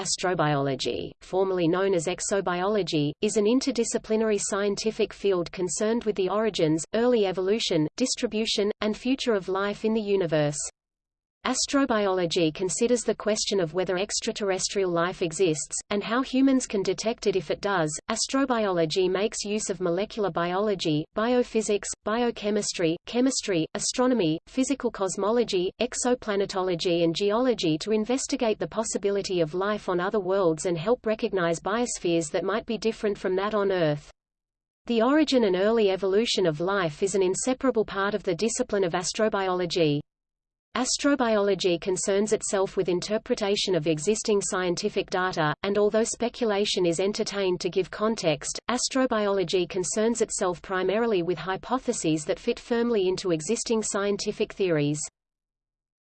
Astrobiology, formerly known as exobiology, is an interdisciplinary scientific field concerned with the origins, early evolution, distribution, and future of life in the universe. Astrobiology considers the question of whether extraterrestrial life exists, and how humans can detect it if it does. Astrobiology makes use of molecular biology, biophysics, biochemistry, chemistry, astronomy, physical cosmology, exoplanetology and geology to investigate the possibility of life on other worlds and help recognize biospheres that might be different from that on Earth. The origin and early evolution of life is an inseparable part of the discipline of astrobiology. Astrobiology concerns itself with interpretation of existing scientific data, and although speculation is entertained to give context, astrobiology concerns itself primarily with hypotheses that fit firmly into existing scientific theories.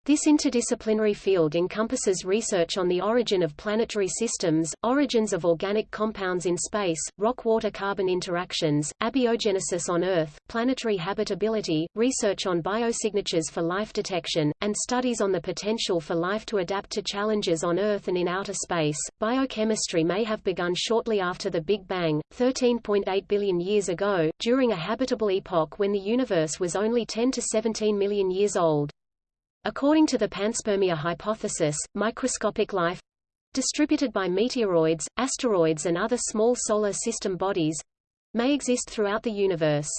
This interdisciplinary field encompasses research on the origin of planetary systems, origins of organic compounds in space, rock-water-carbon interactions, abiogenesis on Earth, planetary habitability, research on biosignatures for life detection, and studies on the potential for life to adapt to challenges on Earth and in outer space. Biochemistry may have begun shortly after the Big Bang, 13.8 billion years ago, during a habitable epoch when the universe was only 10 to 17 million years old. According to the panspermia hypothesis, microscopic life distributed by meteoroids, asteroids and other small solar system bodies may exist throughout the universe.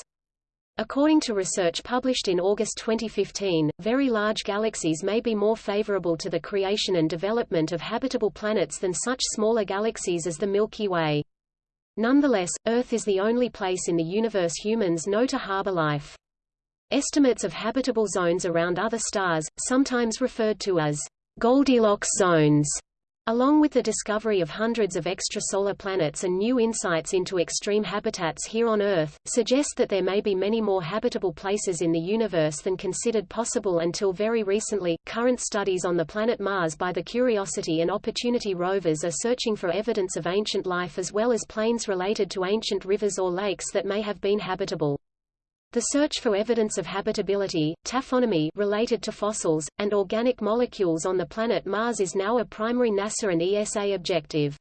According to research published in August 2015, very large galaxies may be more favorable to the creation and development of habitable planets than such smaller galaxies as the Milky Way. Nonetheless, Earth is the only place in the universe humans know to harbor life. Estimates of habitable zones around other stars, sometimes referred to as Goldilocks zones, along with the discovery of hundreds of extrasolar planets and new insights into extreme habitats here on Earth, suggest that there may be many more habitable places in the universe than considered possible until very recently. Current studies on the planet Mars by the Curiosity and Opportunity rovers are searching for evidence of ancient life as well as plains related to ancient rivers or lakes that may have been habitable. The search for evidence of habitability, taphonomy related to fossils, and organic molecules on the planet Mars is now a primary NASA and ESA objective.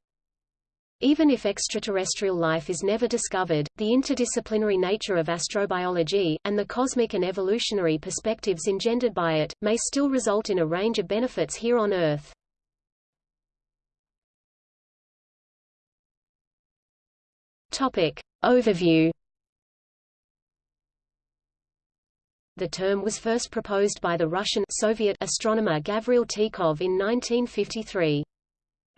Even if extraterrestrial life is never discovered, the interdisciplinary nature of astrobiology, and the cosmic and evolutionary perspectives engendered by it, may still result in a range of benefits here on Earth. Topic. Overview The term was first proposed by the Russian Soviet astronomer Gavril Tikhov in 1953.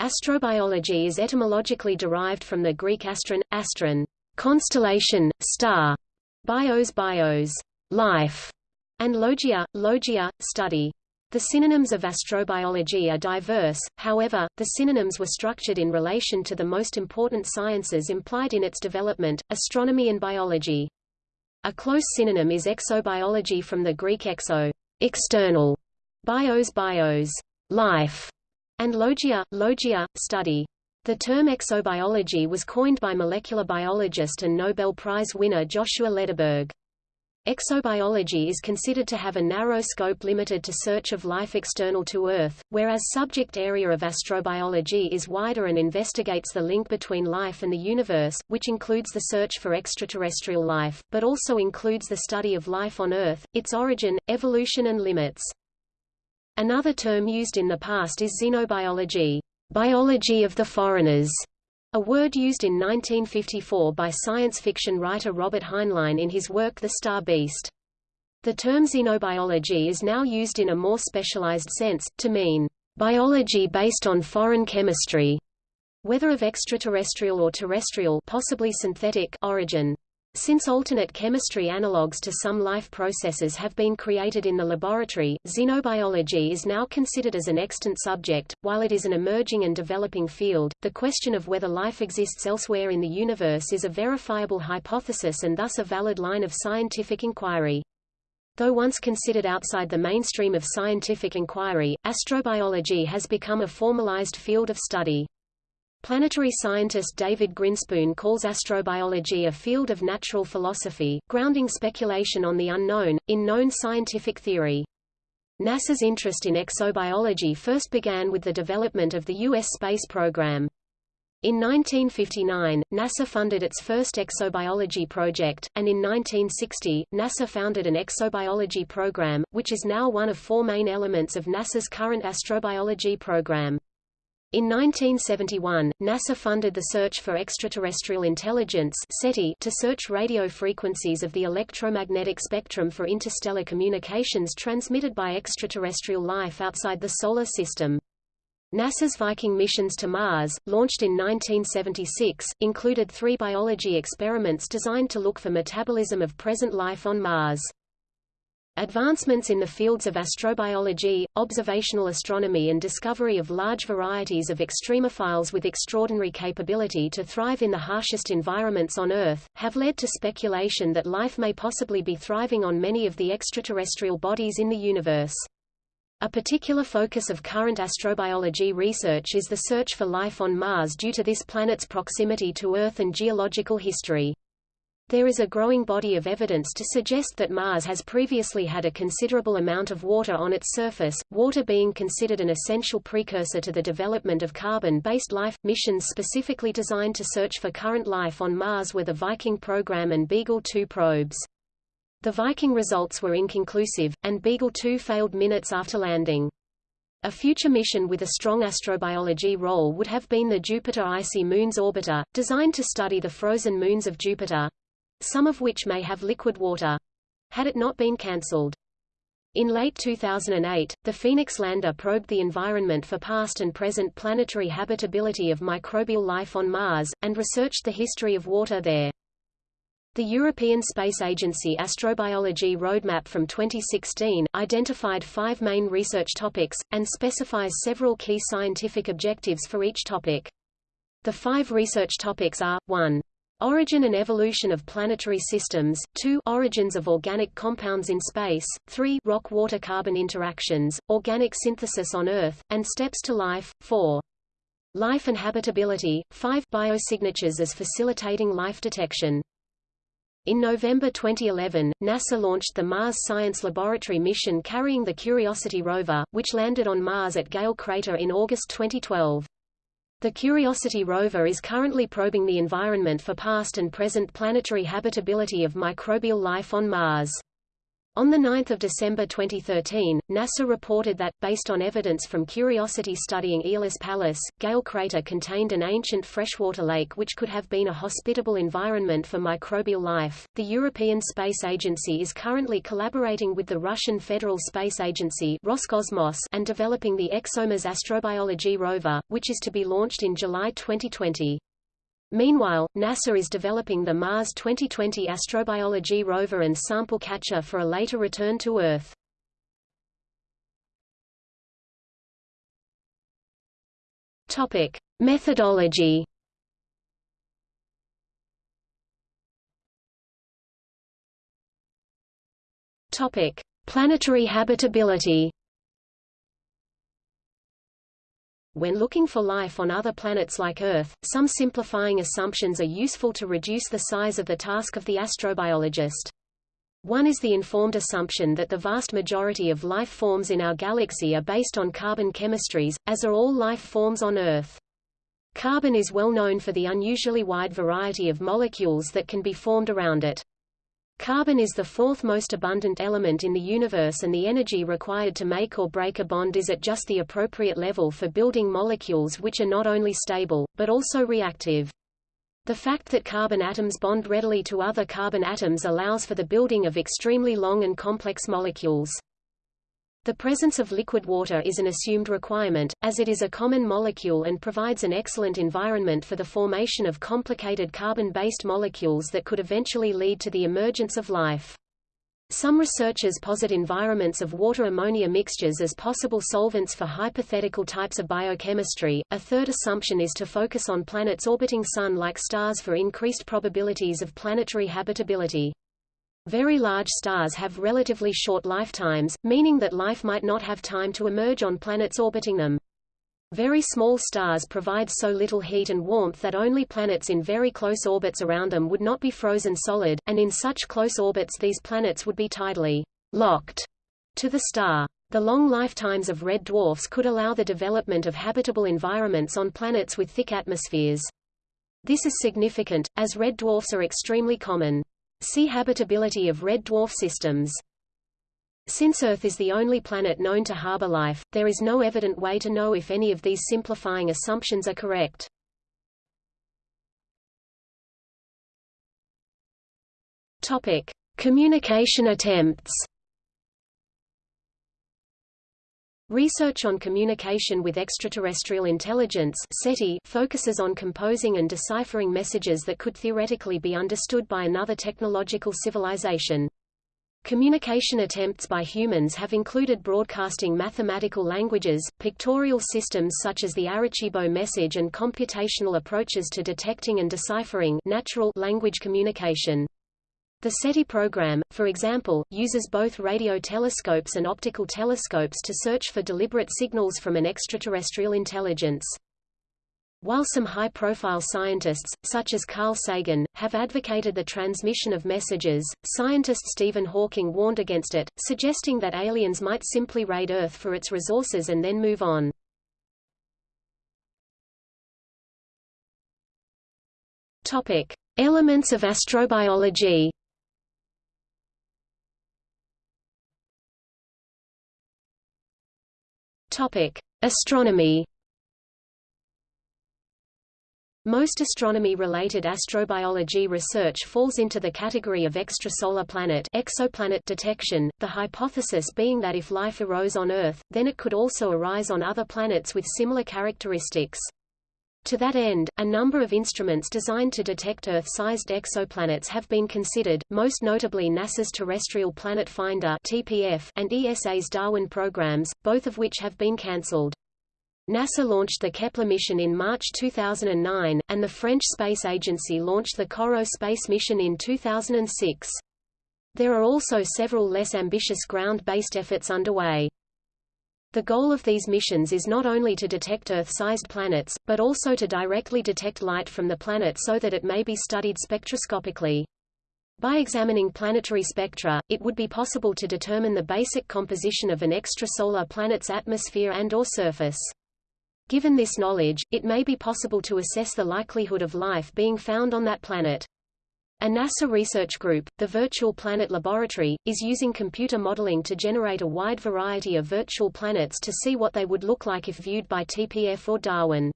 Astrobiology is etymologically derived from the Greek astron, astron, constellation, star, bios bios, life, and logia, logia, study. The synonyms of astrobiology are diverse, however, the synonyms were structured in relation to the most important sciences implied in its development, astronomy and biology. A close synonym is exobiology from the Greek exo, external, bios bios, life, and logia, logia, study. The term exobiology was coined by molecular biologist and Nobel Prize winner Joshua Lederberg. Exobiology is considered to have a narrow scope limited to search of life external to Earth, whereas subject area of astrobiology is wider and investigates the link between life and the universe, which includes the search for extraterrestrial life, but also includes the study of life on Earth, its origin, evolution and limits. Another term used in the past is xenobiology, biology of the foreigners, a word used in 1954 by science fiction writer Robert Heinlein in his work The Star Beast. The term xenobiology is now used in a more specialized sense, to mean biology based on foreign chemistry, whether of extraterrestrial or terrestrial possibly synthetic origin. Since alternate chemistry analogues to some life processes have been created in the laboratory, xenobiology is now considered as an extant subject. While it is an emerging and developing field, the question of whether life exists elsewhere in the universe is a verifiable hypothesis and thus a valid line of scientific inquiry. Though once considered outside the mainstream of scientific inquiry, astrobiology has become a formalized field of study. Planetary scientist David Grinspoon calls astrobiology a field of natural philosophy, grounding speculation on the unknown, in known scientific theory. NASA's interest in exobiology first began with the development of the U.S. space program. In 1959, NASA funded its first exobiology project, and in 1960, NASA founded an exobiology program, which is now one of four main elements of NASA's current astrobiology program. In 1971, NASA funded the Search for Extraterrestrial Intelligence SETI to search radio frequencies of the electromagnetic spectrum for interstellar communications transmitted by extraterrestrial life outside the Solar System. NASA's Viking missions to Mars, launched in 1976, included three biology experiments designed to look for metabolism of present life on Mars. Advancements in the fields of astrobiology, observational astronomy and discovery of large varieties of extremophiles with extraordinary capability to thrive in the harshest environments on Earth, have led to speculation that life may possibly be thriving on many of the extraterrestrial bodies in the universe. A particular focus of current astrobiology research is the search for life on Mars due to this planet's proximity to Earth and geological history. There is a growing body of evidence to suggest that Mars has previously had a considerable amount of water on its surface, water being considered an essential precursor to the development of carbon-based life. Missions specifically designed to search for current life on Mars were the Viking program and Beagle 2 probes. The Viking results were inconclusive, and Beagle 2 failed minutes after landing. A future mission with a strong astrobiology role would have been the Jupiter Icy Moons Orbiter, designed to study the frozen moons of Jupiter, some of which may have liquid water. Had it not been cancelled. In late 2008, the Phoenix lander probed the environment for past and present planetary habitability of microbial life on Mars, and researched the history of water there. The European Space Agency Astrobiology Roadmap from 2016 identified five main research topics, and specifies several key scientific objectives for each topic. The five research topics are, 1. Origin and evolution of planetary systems, 2 origins of organic compounds in space, 3 rock-water-carbon interactions, organic synthesis on Earth, and steps to life, 4 life and habitability, 5 biosignatures as facilitating life detection. In November 2011, NASA launched the Mars Science Laboratory mission carrying the Curiosity rover, which landed on Mars at Gale Crater in August 2012. The Curiosity rover is currently probing the environment for past and present planetary habitability of microbial life on Mars. On 9 December 2013, NASA reported that, based on evidence from Curiosity studying Aeolis Palus, Gale Crater contained an ancient freshwater lake which could have been a hospitable environment for microbial life. The European Space Agency is currently collaborating with the Russian Federal Space Agency Roscosmos and developing the ExoMars astrobiology rover, which is to be launched in July 2020. Meanwhile, NASA is developing the Mars 2020 astrobiology rover and sample catcher for a later return to Earth. Topic: Methodology. Topic: Planetary habitability. When looking for life on other planets like Earth, some simplifying assumptions are useful to reduce the size of the task of the astrobiologist. One is the informed assumption that the vast majority of life forms in our galaxy are based on carbon chemistries, as are all life forms on Earth. Carbon is well known for the unusually wide variety of molecules that can be formed around it. Carbon is the fourth most abundant element in the universe and the energy required to make or break a bond is at just the appropriate level for building molecules which are not only stable, but also reactive. The fact that carbon atoms bond readily to other carbon atoms allows for the building of extremely long and complex molecules. The presence of liquid water is an assumed requirement, as it is a common molecule and provides an excellent environment for the formation of complicated carbon-based molecules that could eventually lead to the emergence of life. Some researchers posit environments of water-ammonia mixtures as possible solvents for hypothetical types of biochemistry. A third assumption is to focus on planets orbiting Sun-like stars for increased probabilities of planetary habitability. Very large stars have relatively short lifetimes, meaning that life might not have time to emerge on planets orbiting them. Very small stars provide so little heat and warmth that only planets in very close orbits around them would not be frozen solid, and in such close orbits these planets would be tidally locked to the star. The long lifetimes of red dwarfs could allow the development of habitable environments on planets with thick atmospheres. This is significant, as red dwarfs are extremely common. See habitability of red dwarf systems. Since Earth is the only planet known to harbor life, there is no evident way to know if any of these simplifying assumptions are correct. Topic: Communication attempts. Research on communication with extraterrestrial intelligence SETI focuses on composing and deciphering messages that could theoretically be understood by another technological civilization. Communication attempts by humans have included broadcasting mathematical languages, pictorial systems such as the Arecibo message and computational approaches to detecting and deciphering natural language communication. The SETI program, for example, uses both radio telescopes and optical telescopes to search for deliberate signals from an extraterrestrial intelligence. While some high-profile scientists, such as Carl Sagan, have advocated the transmission of messages, scientist Stephen Hawking warned against it, suggesting that aliens might simply raid Earth for its resources and then move on. Topic: Elements of astrobiology. Topic: Astronomy. Most astronomy-related astrobiology research falls into the category of extrasolar planet exoplanet detection, the hypothesis being that if life arose on Earth, then it could also arise on other planets with similar characteristics. To that end, a number of instruments designed to detect Earth-sized exoplanets have been considered, most notably NASA's Terrestrial Planet Finder (TPF) and ESA's Darwin programs, both of which have been cancelled. NASA launched the Kepler mission in March 2009, and the French Space Agency launched the Corot space mission in 2006. There are also several less ambitious ground-based efforts underway. The goal of these missions is not only to detect Earth-sized planets, but also to directly detect light from the planet so that it may be studied spectroscopically. By examining planetary spectra, it would be possible to determine the basic composition of an extrasolar planet's atmosphere and or surface. Given this knowledge, it may be possible to assess the likelihood of life being found on that planet. A NASA research group, the Virtual Planet Laboratory, is using computer modeling to generate a wide variety of virtual planets to see what they would look like if viewed by TPF or Darwin.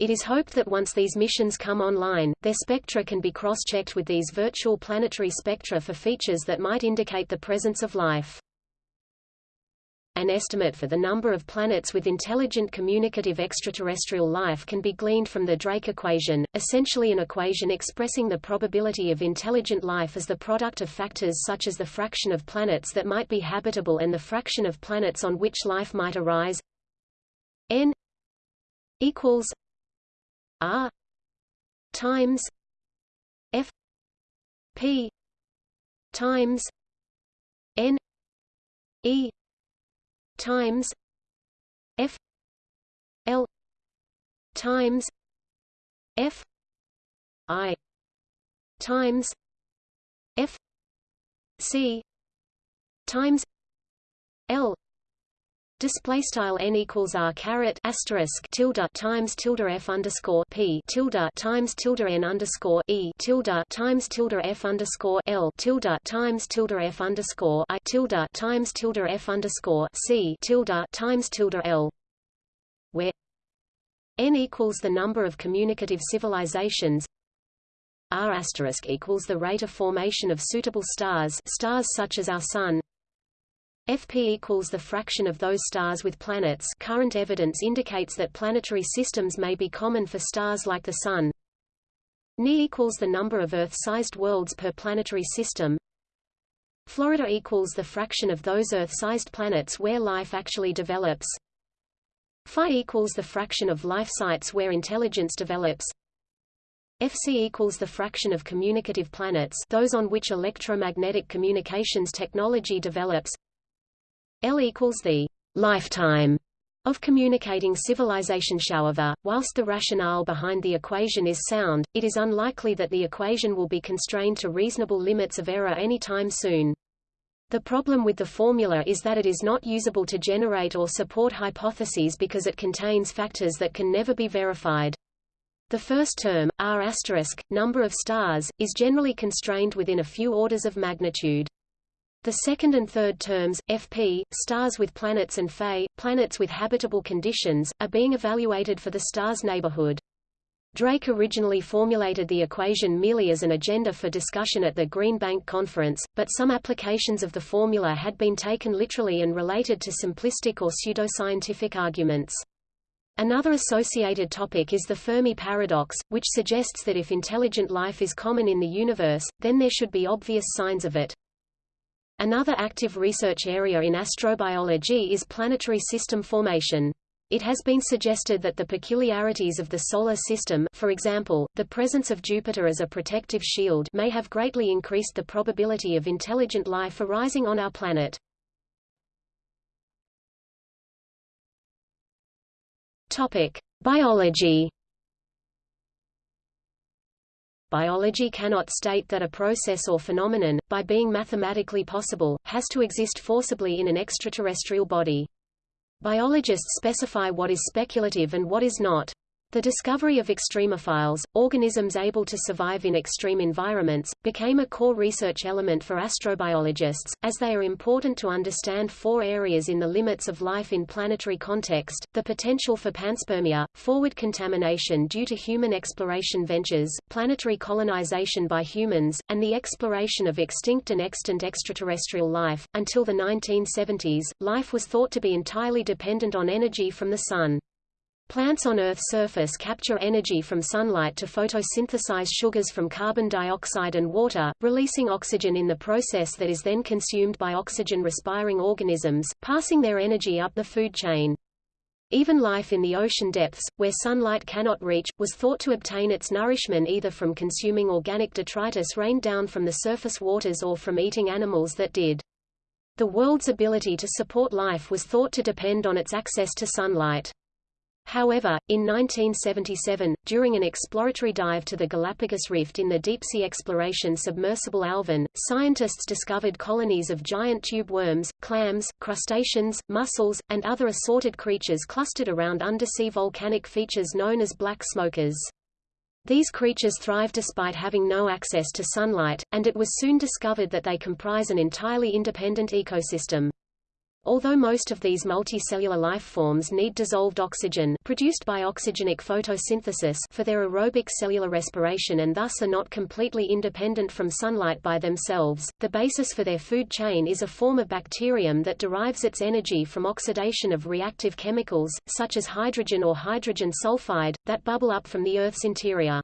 It is hoped that once these missions come online, their spectra can be cross-checked with these virtual planetary spectra for features that might indicate the presence of life. An estimate for the number of planets with intelligent communicative extraterrestrial life can be gleaned from the Drake equation, essentially an equation expressing the probability of intelligent life as the product of factors such as the fraction of planets that might be habitable and the fraction of planets on which life might arise. n equals r times f p times n e times F L times F I times F C times L Display style n equals r caret asterisk tilde times tilde f underscore p tilde times tilde n underscore e tilde times tilde f underscore l tilde times tilde f underscore i tilde times tilde f underscore c tilde times tilde l, where n equals the number of communicative civilizations. r asterisk equals the rate of formation of suitable stars stars such as our Sun FP equals the fraction of those stars with planets current evidence indicates that planetary systems may be common for stars like the Sun. Ni equals the number of Earth-sized worlds per planetary system. Florida equals the fraction of those Earth-sized planets where life actually develops. Phi equals the fraction of life sites where intelligence develops. FC equals the fraction of communicative planets those on which electromagnetic communications technology develops. L equals the lifetime of communicating civilization. However, whilst the rationale behind the equation is sound, it is unlikely that the equation will be constrained to reasonable limits of error any time soon. The problem with the formula is that it is not usable to generate or support hypotheses because it contains factors that can never be verified. The first term, r*, asterisk, number of stars, is generally constrained within a few orders of magnitude. The second and third terms, Fp, stars with planets and Fe, planets with habitable conditions, are being evaluated for the star's neighborhood. Drake originally formulated the equation merely as an agenda for discussion at the Green Bank Conference, but some applications of the formula had been taken literally and related to simplistic or pseudoscientific arguments. Another associated topic is the Fermi paradox, which suggests that if intelligent life is common in the universe, then there should be obvious signs of it. Another active research area in astrobiology is planetary system formation. It has been suggested that the peculiarities of the Solar System for example, the presence of Jupiter as a protective shield may have greatly increased the probability of intelligent life arising on our planet. Biology biology cannot state that a process or phenomenon, by being mathematically possible, has to exist forcibly in an extraterrestrial body. Biologists specify what is speculative and what is not. The discovery of extremophiles, organisms able to survive in extreme environments, became a core research element for astrobiologists, as they are important to understand four areas in the limits of life in planetary context, the potential for panspermia, forward contamination due to human exploration ventures, planetary colonization by humans, and the exploration of extinct and extant extraterrestrial life. Until the 1970s, life was thought to be entirely dependent on energy from the Sun. Plants on Earth's surface capture energy from sunlight to photosynthesize sugars from carbon dioxide and water, releasing oxygen in the process that is then consumed by oxygen-respiring organisms, passing their energy up the food chain. Even life in the ocean depths, where sunlight cannot reach, was thought to obtain its nourishment either from consuming organic detritus rained down from the surface waters or from eating animals that did. The world's ability to support life was thought to depend on its access to sunlight. However, in 1977, during an exploratory dive to the Galapagos Rift in the deep-sea exploration submersible Alvin, scientists discovered colonies of giant tube worms, clams, crustaceans, mussels, and other assorted creatures clustered around undersea volcanic features known as black smokers. These creatures thrive despite having no access to sunlight, and it was soon discovered that they comprise an entirely independent ecosystem. Although most of these multicellular life forms need dissolved oxygen produced by oxygenic photosynthesis for their aerobic cellular respiration and thus are not completely independent from sunlight by themselves, the basis for their food chain is a form of bacterium that derives its energy from oxidation of reactive chemicals, such as hydrogen or hydrogen sulfide, that bubble up from the Earth's interior.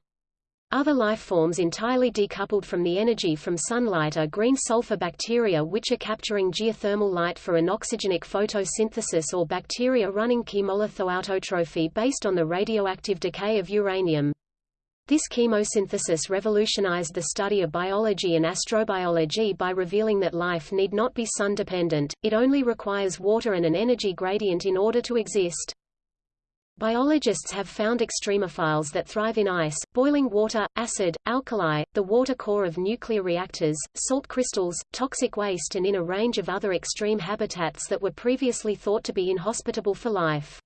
Other life forms entirely decoupled from the energy from sunlight are green sulfur bacteria which are capturing geothermal light for anoxygenic photosynthesis or bacteria running chemolithoautotrophy based on the radioactive decay of uranium. This chemosynthesis revolutionized the study of biology and astrobiology by revealing that life need not be sun-dependent, it only requires water and an energy gradient in order to exist. Biologists have found extremophiles that thrive in ice, boiling water, acid, alkali, the water core of nuclear reactors, salt crystals, toxic waste and in a range of other extreme habitats that were previously thought to be inhospitable for life.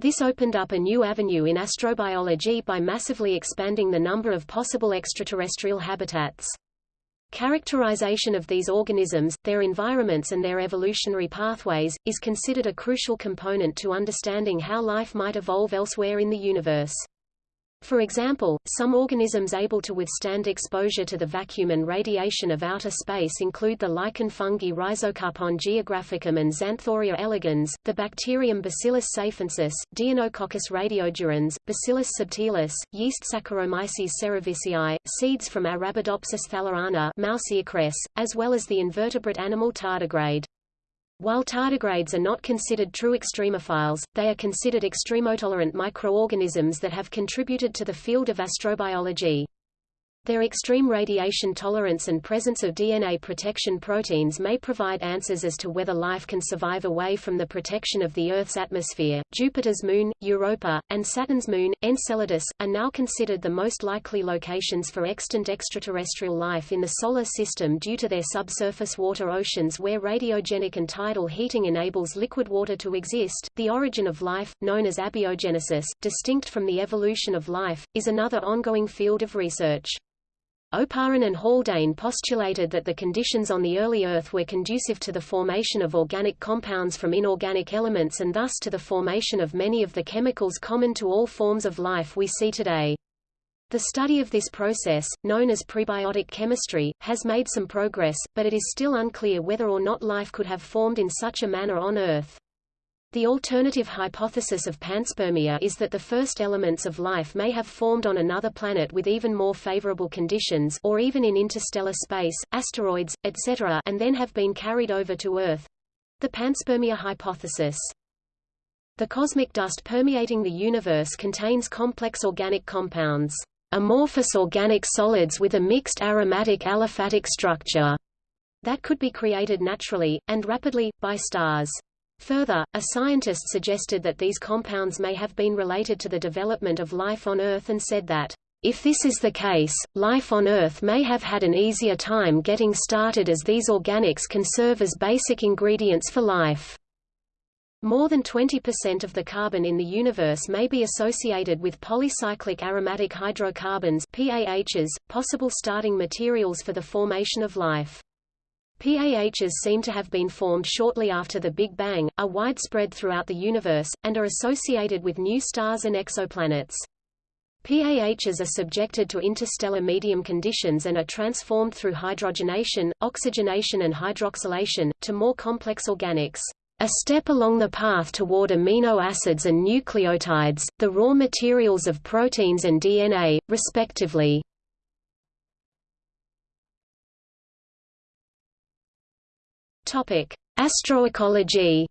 This opened up a new avenue in astrobiology by massively expanding the number of possible extraterrestrial habitats. Characterization of these organisms, their environments and their evolutionary pathways, is considered a crucial component to understanding how life might evolve elsewhere in the universe. For example, some organisms able to withstand exposure to the vacuum and radiation of outer space include the lichen fungi Rhizocarpon geographicum and Xanthoria elegans, the bacterium Bacillus safensis, Deinococcus radiodurans, Bacillus subtilis, yeast Saccharomyces cerevisiae, seeds from Arabidopsis thaliana as well as the invertebrate animal tardigrade. While tardigrades are not considered true extremophiles, they are considered extremotolerant microorganisms that have contributed to the field of astrobiology. Their extreme radiation tolerance and presence of DNA protection proteins may provide answers as to whether life can survive away from the protection of the Earth's atmosphere. Jupiter's moon, Europa, and Saturn's moon, Enceladus, are now considered the most likely locations for extant extraterrestrial life in the Solar System due to their subsurface water oceans where radiogenic and tidal heating enables liquid water to exist. The origin of life, known as abiogenesis, distinct from the evolution of life, is another ongoing field of research. Oparin and Haldane postulated that the conditions on the early Earth were conducive to the formation of organic compounds from inorganic elements and thus to the formation of many of the chemicals common to all forms of life we see today. The study of this process, known as prebiotic chemistry, has made some progress, but it is still unclear whether or not life could have formed in such a manner on Earth. The alternative hypothesis of panspermia is that the first elements of life may have formed on another planet with even more favorable conditions or even in interstellar space, asteroids, etc. and then have been carried over to Earth. The panspermia hypothesis. The cosmic dust permeating the universe contains complex organic compounds, amorphous organic solids with a mixed aromatic aliphatic structure, that could be created naturally, and rapidly, by stars. Further, a scientist suggested that these compounds may have been related to the development of life on Earth and said that, if this is the case, life on Earth may have had an easier time getting started as these organics can serve as basic ingredients for life. More than 20% of the carbon in the universe may be associated with polycyclic aromatic hydrocarbons PAHs, possible starting materials for the formation of life. PAHs seem to have been formed shortly after the Big Bang, are widespread throughout the universe, and are associated with new stars and exoplanets. PAHs are subjected to interstellar medium conditions and are transformed through hydrogenation, oxygenation and hydroxylation, to more complex organics. A step along the path toward amino acids and nucleotides, the raw materials of proteins and DNA, respectively. Astroecology.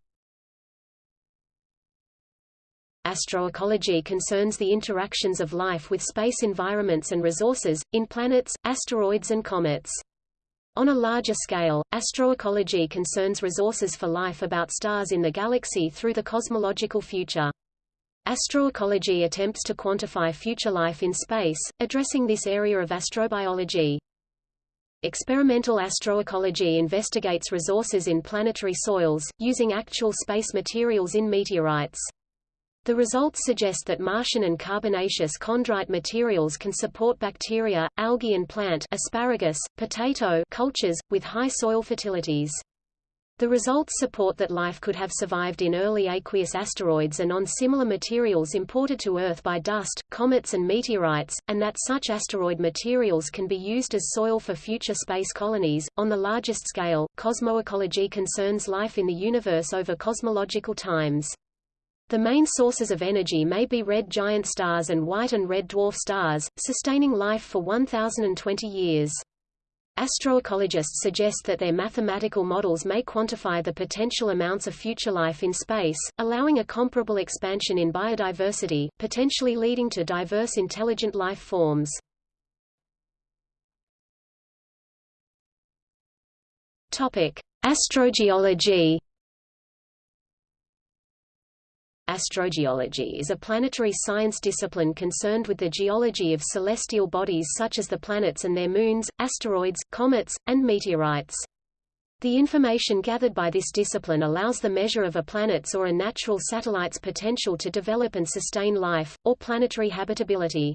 Astroecology concerns the interactions of life with space environments and resources, in planets, asteroids and comets. On a larger scale, astroecology concerns resources for life about stars in the galaxy through the cosmological future. Astroecology attempts to quantify future life in space, addressing this area of astrobiology. Experimental astroecology investigates resources in planetary soils, using actual space materials in meteorites. The results suggest that Martian and carbonaceous chondrite materials can support bacteria, algae and plant asparagus, potato cultures, with high soil fertilities. The results support that life could have survived in early aqueous asteroids and on similar materials imported to Earth by dust, comets and meteorites, and that such asteroid materials can be used as soil for future space colonies. On the largest scale, cosmoecology concerns life in the universe over cosmological times. The main sources of energy may be red giant stars and white and red dwarf stars, sustaining life for 1020 years. Astroecologists suggest that their mathematical models may quantify the potential amounts of future life in space, allowing a comparable expansion in biodiversity, potentially leading to diverse intelligent life forms. Topic: Astrogeology Astrogeology is a planetary science discipline concerned with the geology of celestial bodies such as the planets and their moons, asteroids, comets, and meteorites. The information gathered by this discipline allows the measure of a planet's or a natural satellite's potential to develop and sustain life, or planetary habitability.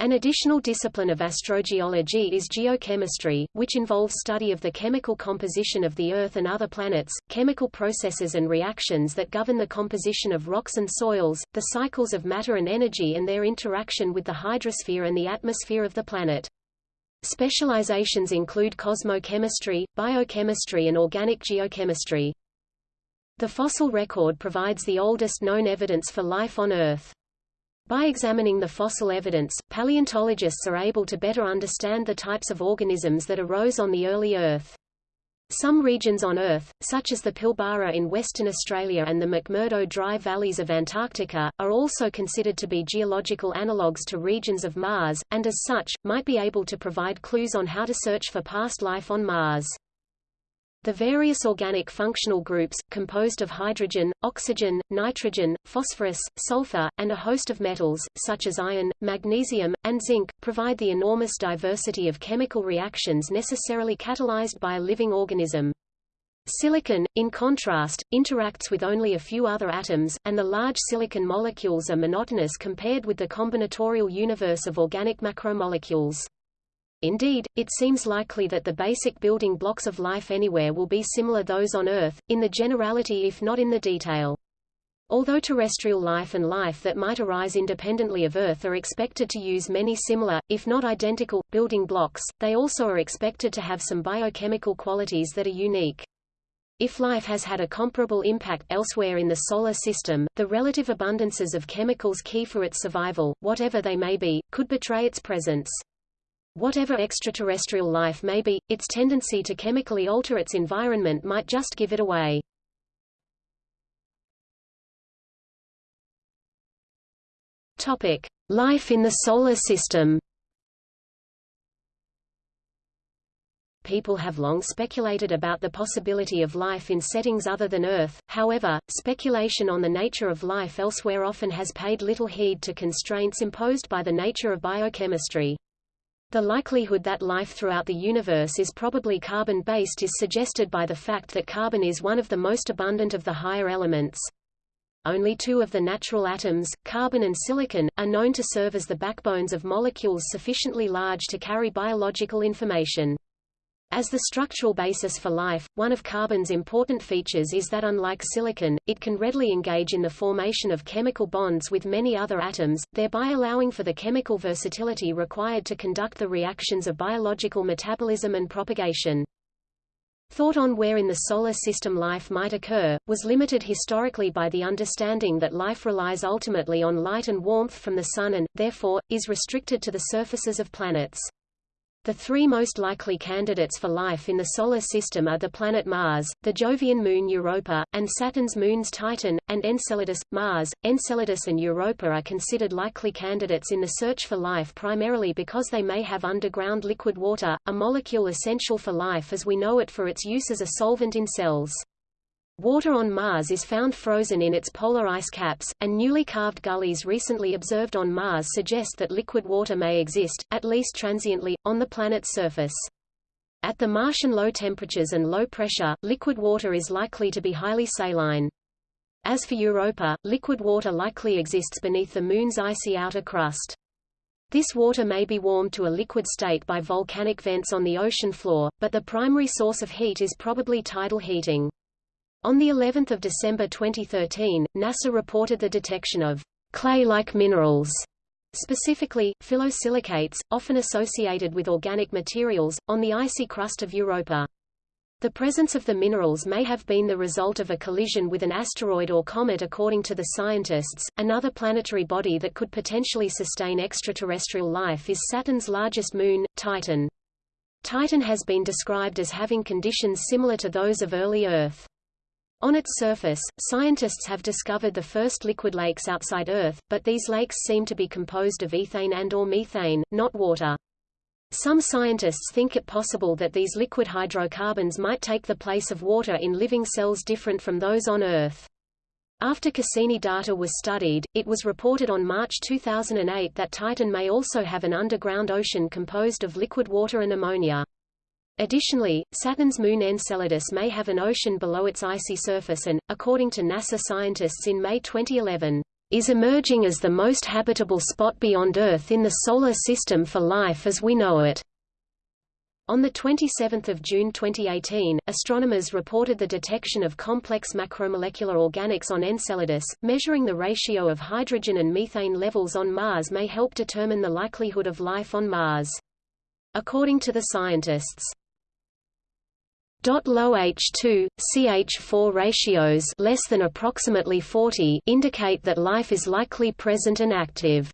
An additional discipline of astrogeology is geochemistry, which involves study of the chemical composition of the Earth and other planets, chemical processes and reactions that govern the composition of rocks and soils, the cycles of matter and energy and their interaction with the hydrosphere and the atmosphere of the planet. Specializations include cosmochemistry, biochemistry and organic geochemistry. The fossil record provides the oldest known evidence for life on Earth. By examining the fossil evidence, paleontologists are able to better understand the types of organisms that arose on the early Earth. Some regions on Earth, such as the Pilbara in Western Australia and the McMurdo Dry Valleys of Antarctica, are also considered to be geological analogues to regions of Mars, and as such, might be able to provide clues on how to search for past life on Mars. The various organic functional groups, composed of hydrogen, oxygen, nitrogen, phosphorus, sulfur, and a host of metals, such as iron, magnesium, and zinc, provide the enormous diversity of chemical reactions necessarily catalyzed by a living organism. Silicon, in contrast, interacts with only a few other atoms, and the large silicon molecules are monotonous compared with the combinatorial universe of organic macromolecules. Indeed, it seems likely that the basic building blocks of life anywhere will be similar to those on Earth, in the generality if not in the detail. Although terrestrial life and life that might arise independently of Earth are expected to use many similar, if not identical, building blocks, they also are expected to have some biochemical qualities that are unique. If life has had a comparable impact elsewhere in the Solar System, the relative abundances of chemicals key for its survival, whatever they may be, could betray its presence. Whatever extraterrestrial life may be, its tendency to chemically alter its environment might just give it away. Topic: Life in the Solar System. People have long speculated about the possibility of life in settings other than Earth, however, speculation on the nature of life elsewhere often has paid little heed to constraints imposed by the nature of biochemistry. The likelihood that life throughout the universe is probably carbon-based is suggested by the fact that carbon is one of the most abundant of the higher elements. Only two of the natural atoms, carbon and silicon, are known to serve as the backbones of molecules sufficiently large to carry biological information. As the structural basis for life, one of carbon's important features is that unlike silicon, it can readily engage in the formation of chemical bonds with many other atoms, thereby allowing for the chemical versatility required to conduct the reactions of biological metabolism and propagation. Thought on where in the Solar System life might occur, was limited historically by the understanding that life relies ultimately on light and warmth from the Sun and, therefore, is restricted to the surfaces of planets. The three most likely candidates for life in the Solar System are the planet Mars, the Jovian moon Europa, and Saturn's moons Titan, and Enceladus. Mars, Enceladus and Europa are considered likely candidates in the search for life primarily because they may have underground liquid water, a molecule essential for life as we know it for its use as a solvent in cells. Water on Mars is found frozen in its polar ice caps, and newly carved gullies recently observed on Mars suggest that liquid water may exist, at least transiently, on the planet's surface. At the Martian low temperatures and low pressure, liquid water is likely to be highly saline. As for Europa, liquid water likely exists beneath the Moon's icy outer crust. This water may be warmed to a liquid state by volcanic vents on the ocean floor, but the primary source of heat is probably tidal heating. On the 11th of December 2013, NASA reported the detection of clay-like minerals, specifically, phyllosilicates, often associated with organic materials, on the icy crust of Europa. The presence of the minerals may have been the result of a collision with an asteroid or comet according to the scientists. Another planetary body that could potentially sustain extraterrestrial life is Saturn's largest moon, Titan. Titan has been described as having conditions similar to those of early Earth. On its surface, scientists have discovered the first liquid lakes outside Earth, but these lakes seem to be composed of ethane and or methane, not water. Some scientists think it possible that these liquid hydrocarbons might take the place of water in living cells different from those on Earth. After Cassini data was studied, it was reported on March 2008 that Titan may also have an underground ocean composed of liquid water and ammonia. Additionally, Saturn's moon Enceladus may have an ocean below its icy surface and, according to NASA scientists in May 2011, is emerging as the most habitable spot beyond Earth in the Solar System for life as we know it. On 27 June 2018, astronomers reported the detection of complex macromolecular organics on Enceladus. Measuring the ratio of hydrogen and methane levels on Mars may help determine the likelihood of life on Mars. According to the scientists, Low H2, CH4 ratios less than approximately 40 indicate that life is likely present and active.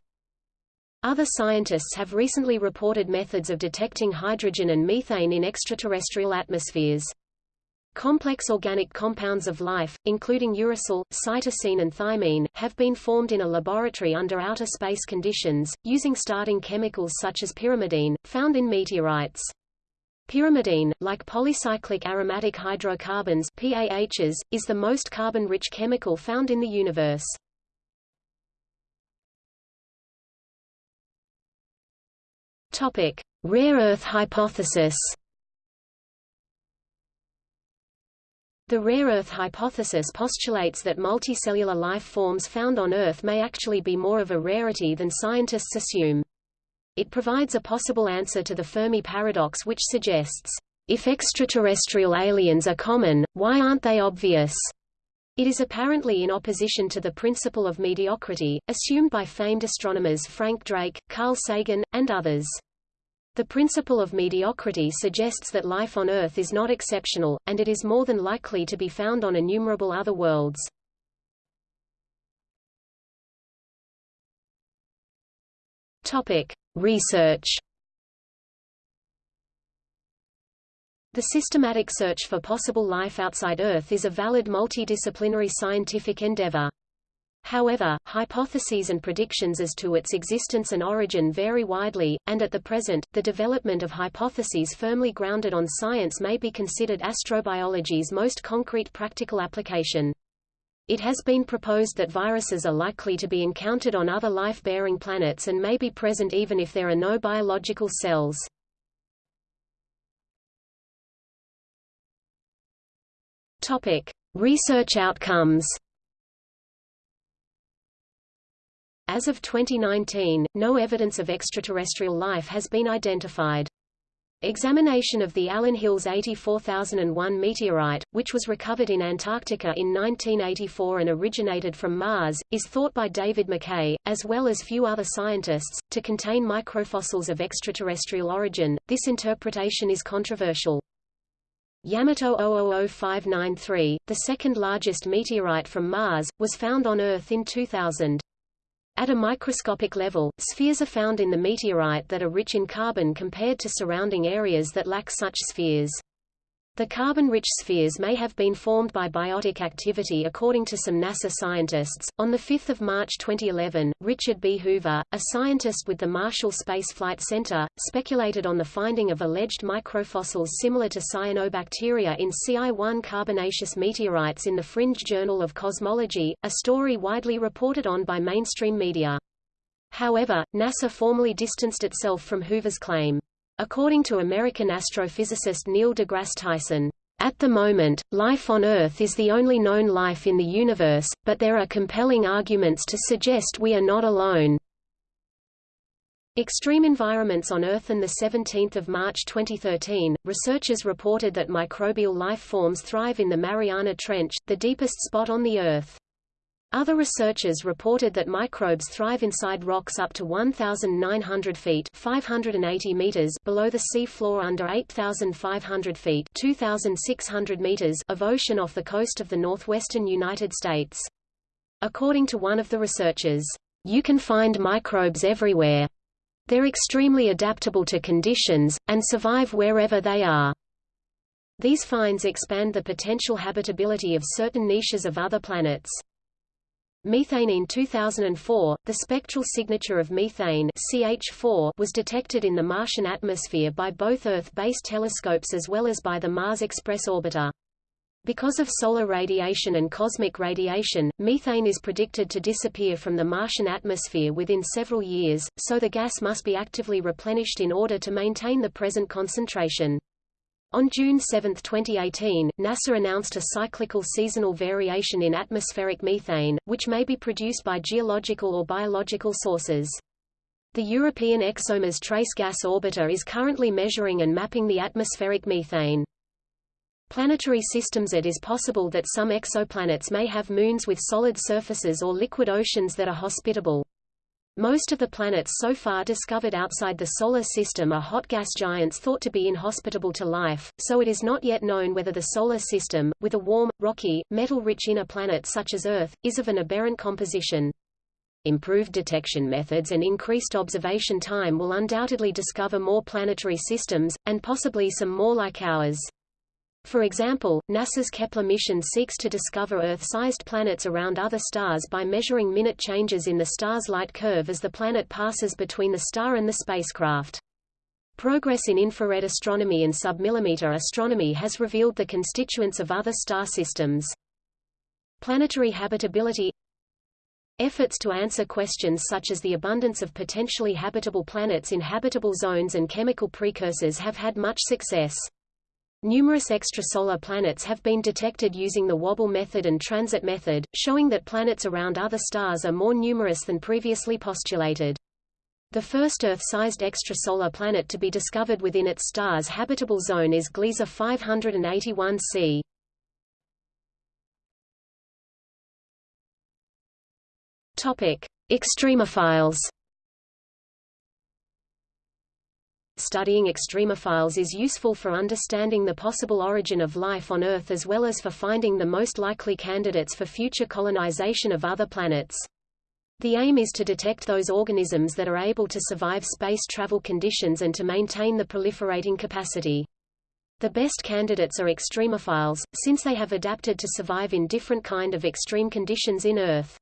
Other scientists have recently reported methods of detecting hydrogen and methane in extraterrestrial atmospheres. Complex organic compounds of life, including uracil, cytosine and thymine, have been formed in a laboratory under outer space conditions, using starting chemicals such as pyrimidine, found in meteorites. Pyrimidine, like polycyclic aromatic hydrocarbons PAHs, is the most carbon-rich chemical found in the universe. Topic: Rare earth hypothesis. The rare earth hypothesis postulates that multicellular life forms found on Earth may actually be more of a rarity than scientists assume. It provides a possible answer to the Fermi paradox which suggests, if extraterrestrial aliens are common, why aren't they obvious? It is apparently in opposition to the principle of mediocrity, assumed by famed astronomers Frank Drake, Carl Sagan, and others. The principle of mediocrity suggests that life on Earth is not exceptional, and it is more than likely to be found on innumerable other worlds. Topic: Research. The systematic search for possible life outside Earth is a valid multidisciplinary scientific endeavor. However, hypotheses and predictions as to its existence and origin vary widely, and at the present, the development of hypotheses firmly grounded on science may be considered astrobiology's most concrete practical application. It has been proposed that viruses are likely to be encountered on other life-bearing planets and may be present even if there are no biological cells. Topic: Research outcomes. As of 2019, no evidence of extraterrestrial life has been identified. Examination of the Allan Hills 84001 meteorite, which was recovered in Antarctica in 1984 and originated from Mars, is thought by David McKay, as well as few other scientists, to contain microfossils of extraterrestrial origin. This interpretation is controversial. Yamato 000593, the second largest meteorite from Mars, was found on Earth in 2000. At a microscopic level, spheres are found in the meteorite that are rich in carbon compared to surrounding areas that lack such spheres. The carbon-rich spheres may have been formed by biotic activity according to some NASA scientists. On 5 March 2011, Richard B. Hoover, a scientist with the Marshall Space Flight Center, speculated on the finding of alleged microfossils similar to cyanobacteria in Ci-1 carbonaceous meteorites in the Fringe Journal of Cosmology, a story widely reported on by mainstream media. However, NASA formally distanced itself from Hoover's claim. According to American astrophysicist Neil deGrasse Tyson, at the moment, life on Earth is the only known life in the universe, but there are compelling arguments to suggest we are not alone. Extreme environments on Earth On 17 March 2013, researchers reported that microbial life forms thrive in the Mariana Trench, the deepest spot on the Earth. Other researchers reported that microbes thrive inside rocks up to 1,900 feet 580 meters below the sea floor under 8,500 feet 2,600 meters of ocean off the coast of the northwestern United States. According to one of the researchers, you can find microbes everywhere. They're extremely adaptable to conditions, and survive wherever they are. These finds expand the potential habitability of certain niches of other planets. Methane In 2004, the spectral signature of methane CH4 was detected in the Martian atmosphere by both Earth-based telescopes as well as by the Mars Express orbiter. Because of solar radiation and cosmic radiation, methane is predicted to disappear from the Martian atmosphere within several years, so the gas must be actively replenished in order to maintain the present concentration. On June 7, 2018, NASA announced a cyclical seasonal variation in atmospheric methane, which may be produced by geological or biological sources. The European ExoMars Trace Gas Orbiter is currently measuring and mapping the atmospheric methane. Planetary systems It is possible that some exoplanets may have moons with solid surfaces or liquid oceans that are hospitable. Most of the planets so far discovered outside the Solar System are hot gas giants thought to be inhospitable to life, so it is not yet known whether the Solar System, with a warm, rocky, metal-rich inner planet such as Earth, is of an aberrant composition. Improved detection methods and increased observation time will undoubtedly discover more planetary systems, and possibly some more like ours. For example, NASA's Kepler mission seeks to discover Earth-sized planets around other stars by measuring minute changes in the star's light curve as the planet passes between the star and the spacecraft. Progress in infrared astronomy and submillimeter astronomy has revealed the constituents of other star systems. Planetary habitability Efforts to answer questions such as the abundance of potentially habitable planets in habitable zones and chemical precursors have had much success. Numerous extrasolar planets have been detected using the Wobble method and transit method, showing that planets around other stars are more numerous than previously postulated. The first Earth-sized extrasolar planet to be discovered within its star's habitable zone is Gliese 581c. Topic: Extremophiles. Studying extremophiles is useful for understanding the possible origin of life on Earth as well as for finding the most likely candidates for future colonization of other planets. The aim is to detect those organisms that are able to survive space travel conditions and to maintain the proliferating capacity. The best candidates are extremophiles, since they have adapted to survive in different kind of extreme conditions in Earth.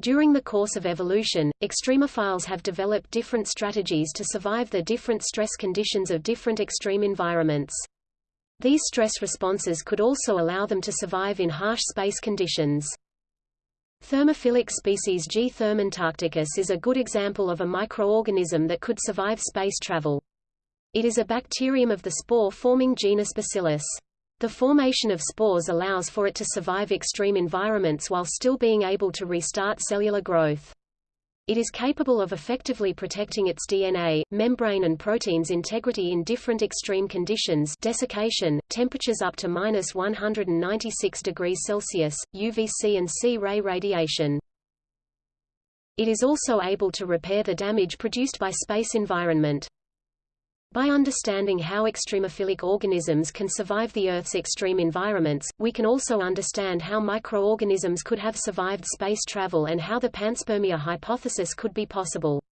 During the course of evolution, extremophiles have developed different strategies to survive the different stress conditions of different extreme environments. These stress responses could also allow them to survive in harsh space conditions. Thermophilic species G. thermantarcticus is a good example of a microorganism that could survive space travel. It is a bacterium of the spore-forming genus Bacillus. The formation of spores allows for it to survive extreme environments while still being able to restart cellular growth. It is capable of effectively protecting its DNA, membrane and proteins integrity in different extreme conditions desiccation, temperatures up to minus 196 degrees Celsius, UVC and X-ray radiation. It is also able to repair the damage produced by space environment. By understanding how extremophilic organisms can survive the Earth's extreme environments, we can also understand how microorganisms could have survived space travel and how the panspermia hypothesis could be possible.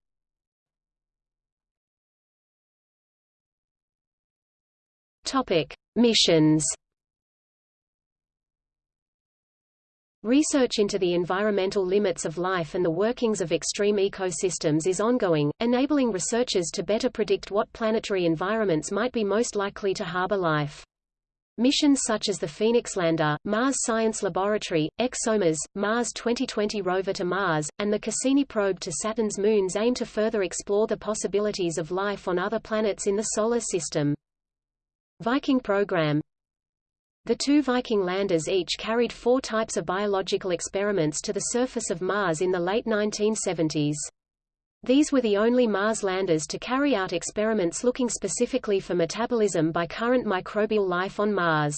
Topic: Missions Research into the environmental limits of life and the workings of extreme ecosystems is ongoing, enabling researchers to better predict what planetary environments might be most likely to harbor life. Missions such as the Phoenix Lander, Mars Science Laboratory, ExoMars, Mars 2020 rover to Mars, and the Cassini probe to Saturn's moons aim to further explore the possibilities of life on other planets in the Solar System. Viking program the two Viking landers each carried four types of biological experiments to the surface of Mars in the late 1970s. These were the only Mars landers to carry out experiments looking specifically for metabolism by current microbial life on Mars.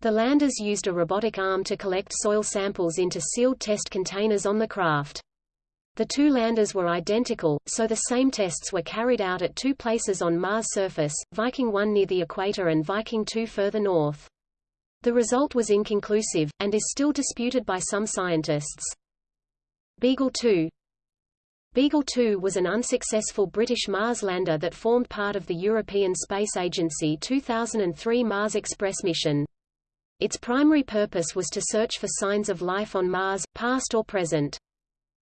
The landers used a robotic arm to collect soil samples into sealed test containers on the craft. The two landers were identical, so the same tests were carried out at two places on Mars' surface, Viking 1 near the equator and Viking 2 further north. The result was inconclusive, and is still disputed by some scientists. Beagle 2 Beagle 2 was an unsuccessful British Mars lander that formed part of the European Space Agency 2003 Mars Express mission. Its primary purpose was to search for signs of life on Mars, past or present.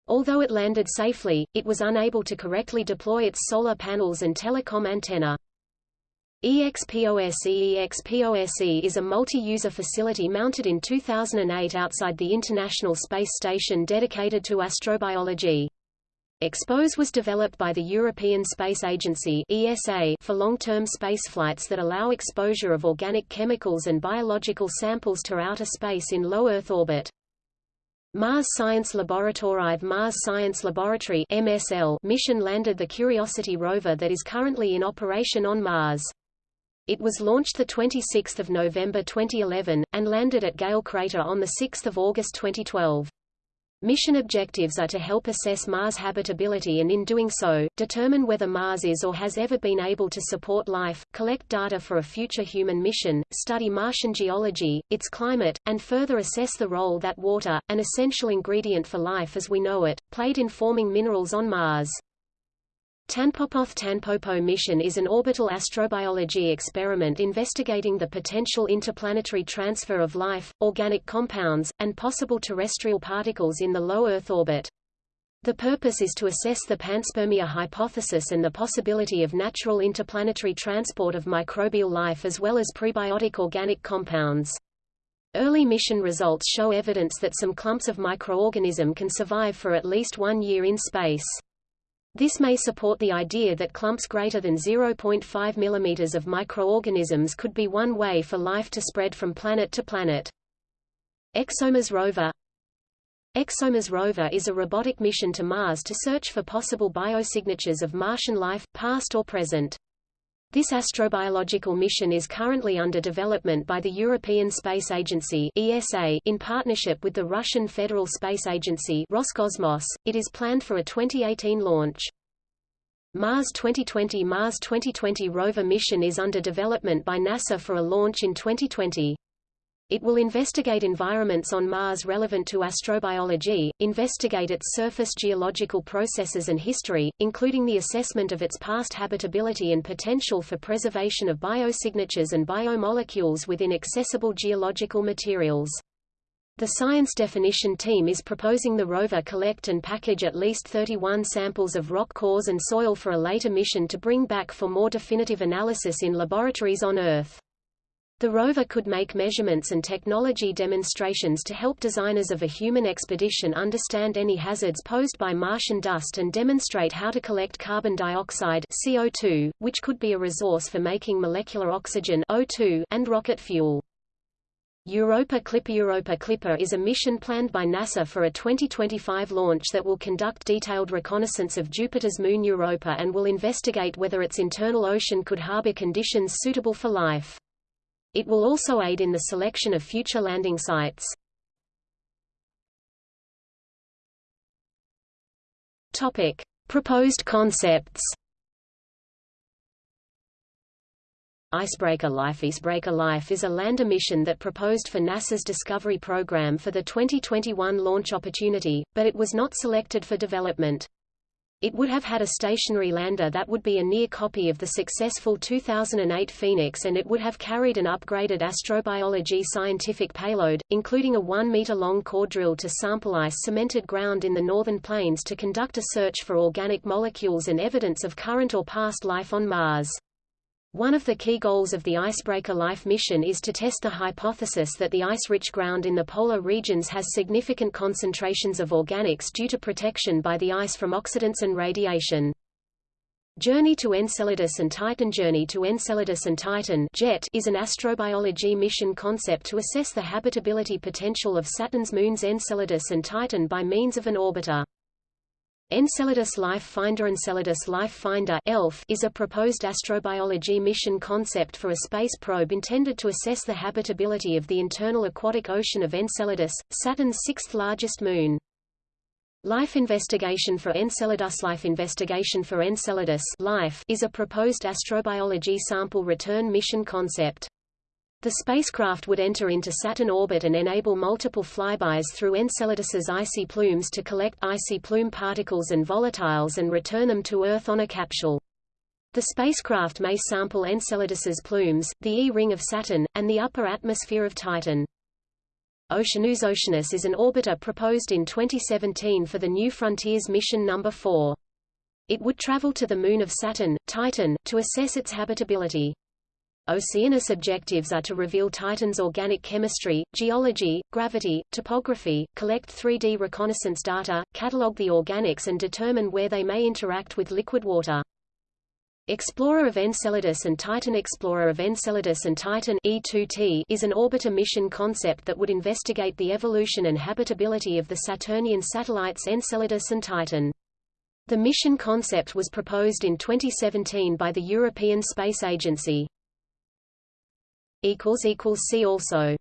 Although it landed safely, it was unable to correctly deploy its solar panels and telecom antenna. EXPOSE EXPOSE is a multi-user facility mounted in 2008 outside the International Space Station dedicated to astrobiology. EXPOSE was developed by the European Space Agency ESA for long-term spaceflights that allow exposure of organic chemicals and biological samples to outer space in low Earth orbit. Mars Science Laboratory Mars Science Laboratory MSL mission landed the Curiosity rover that is currently in operation on Mars. It was launched 26 November 2011, and landed at Gale Crater on 6 August 2012. Mission objectives are to help assess Mars habitability and in doing so, determine whether Mars is or has ever been able to support life, collect data for a future human mission, study Martian geology, its climate, and further assess the role that water, an essential ingredient for life as we know it, played in forming minerals on Mars. Tanpopo-Tanpopo mission is an orbital astrobiology experiment investigating the potential interplanetary transfer of life, organic compounds, and possible terrestrial particles in the low Earth orbit. The purpose is to assess the panspermia hypothesis and the possibility of natural interplanetary transport of microbial life as well as prebiotic organic compounds. Early mission results show evidence that some clumps of microorganism can survive for at least one year in space. This may support the idea that clumps greater than 0.5 mm of microorganisms could be one way for life to spread from planet to planet. ExoMars rover ExoMars rover is a robotic mission to Mars to search for possible biosignatures of Martian life, past or present. This astrobiological mission is currently under development by the European Space Agency (ESA) in partnership with the Russian Federal Space Agency Roscosmos. It is planned for a 2018 launch. Mars 2020 Mars 2020 rover mission is under development by NASA for a launch in 2020. It will investigate environments on Mars relevant to astrobiology, investigate its surface geological processes and history, including the assessment of its past habitability and potential for preservation of biosignatures and biomolecules within accessible geological materials. The Science Definition Team is proposing the rover collect and package at least 31 samples of rock cores and soil for a later mission to bring back for more definitive analysis in laboratories on Earth. The rover could make measurements and technology demonstrations to help designers of a human expedition understand any hazards posed by Martian dust and demonstrate how to collect carbon dioxide CO2, which could be a resource for making molecular oxygen O2 and rocket fuel. Europa Clipper Europa Clipper is a mission planned by NASA for a 2025 launch that will conduct detailed reconnaissance of Jupiter's moon Europa and will investigate whether its internal ocean could harbor conditions suitable for life. It will also aid in the selection of future landing sites. Topic: Proposed concepts. Icebreaker Life Icebreaker Life is a lander mission that proposed for NASA's Discovery program for the 2021 launch opportunity, but it was not selected for development. It would have had a stationary lander that would be a near copy of the successful 2008 Phoenix and it would have carried an upgraded astrobiology scientific payload, including a 1-meter-long core drill to sample ice-cemented ground in the northern plains to conduct a search for organic molecules and evidence of current or past life on Mars. One of the key goals of the Icebreaker Life mission is to test the hypothesis that the ice-rich ground in the polar regions has significant concentrations of organics due to protection by the ice from oxidants and radiation. Journey to Enceladus and Titan Journey to Enceladus and Titan JET is an astrobiology mission concept to assess the habitability potential of Saturn's moons Enceladus and Titan by means of an orbiter. Enceladus Life Finder Enceladus Life Finder ELF is a proposed astrobiology mission concept for a space probe intended to assess the habitability of the internal aquatic ocean of Enceladus, Saturn's sixth largest moon. Life Investigation for Enceladus Life Investigation for Enceladus Life is a proposed astrobiology sample return mission concept. The spacecraft would enter into Saturn orbit and enable multiple flybys through Enceladus's icy plumes to collect icy plume particles and volatiles and return them to Earth on a capsule. The spacecraft may sample Enceladus's plumes, the E-ring of Saturn, and the upper atmosphere of Titan. Oceanus Oceanus is an orbiter proposed in 2017 for the New Frontiers mission number 4. It would travel to the moon of Saturn, Titan, to assess its habitability. Oceanus objectives are to reveal Titan's organic chemistry, geology, gravity, topography, collect 3D reconnaissance data, catalog the organics and determine where they may interact with liquid water. Explorer of Enceladus and Titan Explorer of Enceladus and Titan E2T is an orbiter mission concept that would investigate the evolution and habitability of the Saturnian satellites Enceladus and Titan. The mission concept was proposed in 2017 by the European Space Agency. See also